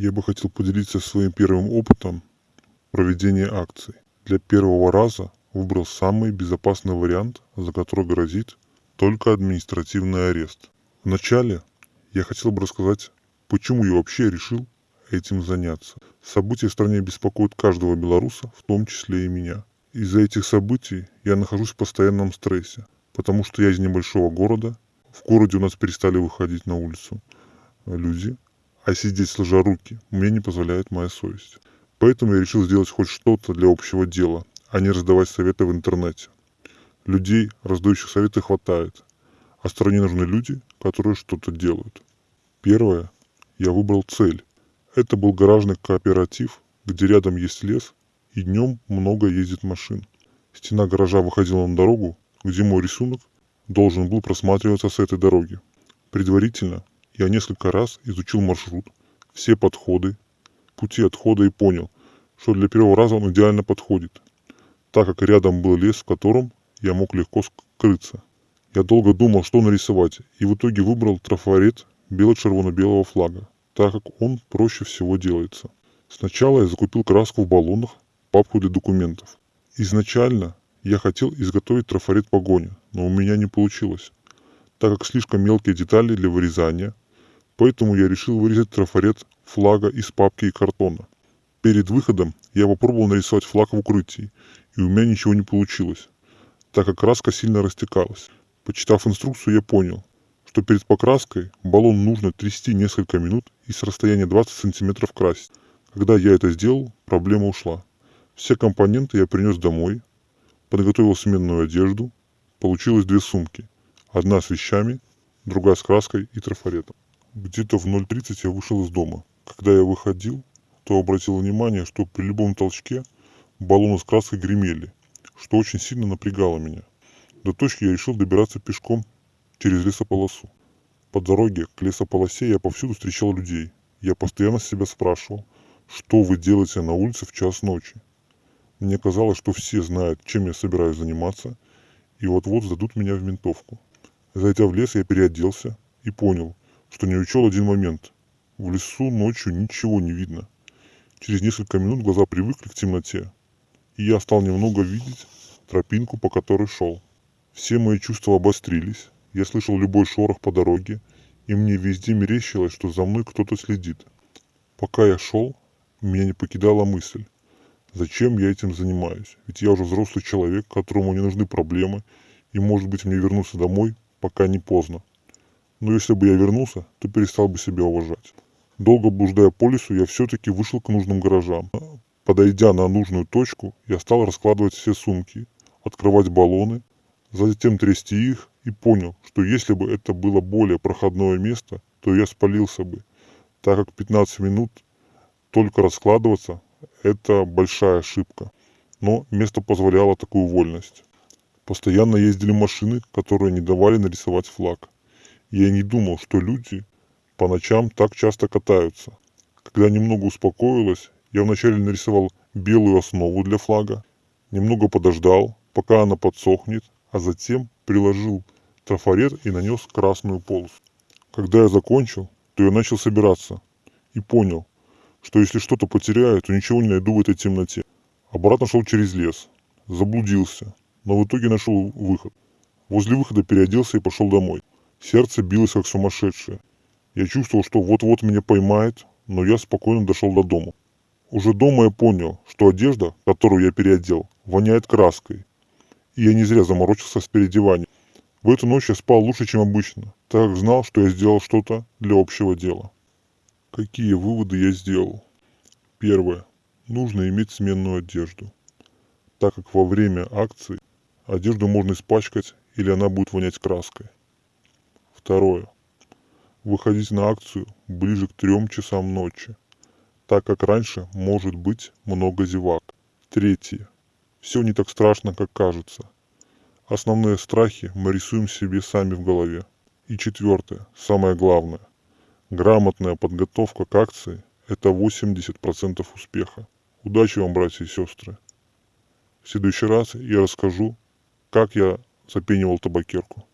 Я бы хотел поделиться своим первым опытом проведения акций. Для первого раза выбрал самый безопасный вариант, за который грозит только административный арест. Вначале я хотел бы рассказать, почему я вообще решил этим заняться. События в стране беспокоят каждого белоруса, в том числе и меня. Из-за этих событий я нахожусь в постоянном стрессе, потому что я из небольшого города. В городе у нас перестали выходить на улицу люди, а сидеть сложа руки мне не позволяет моя совесть. Поэтому я решил сделать хоть что-то для общего дела, а не раздавать советы в интернете. Людей, раздающих советы, хватает, а стране нужны люди, которые что-то делают. Первое. Я выбрал цель. Это был гаражный кооператив, где рядом есть лес, и днем много ездит машин. Стена гаража выходила на дорогу, где мой рисунок должен был просматриваться с этой дороги. Предварительно я несколько раз изучил маршрут, все подходы, пути отхода и понял, что для первого раза он идеально подходит, так как рядом был лес, в котором я мог легко скрыться. Я долго думал, что нарисовать, и в итоге выбрал трафарет бело-червоно-белого флага, так как он проще всего делается. Сначала я закупил краску в баллонах, папку для документов. Изначально я хотел изготовить трафарет погони, но у меня не получилось, так как слишком мелкие детали для вырезания, поэтому я решил вырезать трафарет флага из папки и картона. Перед выходом я попробовал нарисовать флаг в укрытии, и у меня ничего не получилось, так как краска сильно растекалась. Почитав инструкцию, я понял, что перед покраской баллон нужно трясти несколько минут и с расстояния 20 сантиметров красить. Когда я это сделал, проблема ушла. Все компоненты я принес домой, подготовил сменную одежду, получилось две сумки. Одна с вещами, другая с краской и трафаретом. Где-то в 0.30 я вышел из дома. Когда я выходил, то обратил внимание, что при любом толчке баллоны с краской гремели, что очень сильно напрягало меня. До точки я решил добираться пешком через лесополосу. По дороге к лесополосе я повсюду встречал людей. Я постоянно себя спрашивал, что вы делаете на улице в час ночи. Мне казалось, что все знают, чем я собираюсь заниматься, и вот-вот сдадут меня в ментовку. Зайдя в лес, я переоделся и понял, что не учел один момент. В лесу ночью ничего не видно. Через несколько минут глаза привыкли к темноте, и я стал немного видеть тропинку, по которой шел. Все мои чувства обострились, я слышал любой шорох по дороге, и мне везде мерещилось, что за мной кто-то следит. Пока я шел, меня не покидала мысль, зачем я этим занимаюсь, ведь я уже взрослый человек, которому не нужны проблемы, и может быть мне вернуться домой, пока не поздно. Но если бы я вернулся, то перестал бы себя уважать. Долго блуждая по лесу, я все-таки вышел к нужным гаражам. Подойдя на нужную точку, я стал раскладывать все сумки, открывать баллоны, затем трясти их и понял, что если бы это было более проходное место, то я спалился бы, так как 15 минут только раскладываться – это большая ошибка. Но место позволяло такую вольность. Постоянно ездили машины, которые не давали нарисовать флаг. Я не думал, что люди по ночам так часто катаются. Когда немного успокоилось, я вначале нарисовал белую основу для флага, немного подождал, пока она подсохнет, а затем приложил трафарет и нанес красную полосу. Когда я закончил, то я начал собираться и понял, что если что-то потеряю, то ничего не найду в этой темноте. Обратно шел через лес, заблудился, но в итоге нашел выход. Возле выхода переоделся и пошел домой. Сердце билось как сумасшедшее. Я чувствовал, что вот-вот меня поймает, но я спокойно дошел до дома. Уже дома я понял, что одежда, которую я переодел, воняет краской. И я не зря заморочился с переодеванием. В эту ночь я спал лучше, чем обычно, так как знал, что я сделал что-то для общего дела. Какие выводы я сделал? Первое. Нужно иметь сменную одежду, так как во время акции одежду можно испачкать или она будет вонять краской. Второе. Выходить на акцию ближе к трем часам ночи, так как раньше может быть много зевак. Третье. Все не так страшно, как кажется. Основные страхи мы рисуем себе сами в голове. И четвертое, самое главное. Грамотная подготовка к акции – это 80% успеха. Удачи вам, братья и сестры. В следующий раз я расскажу, как я запенивал табакерку.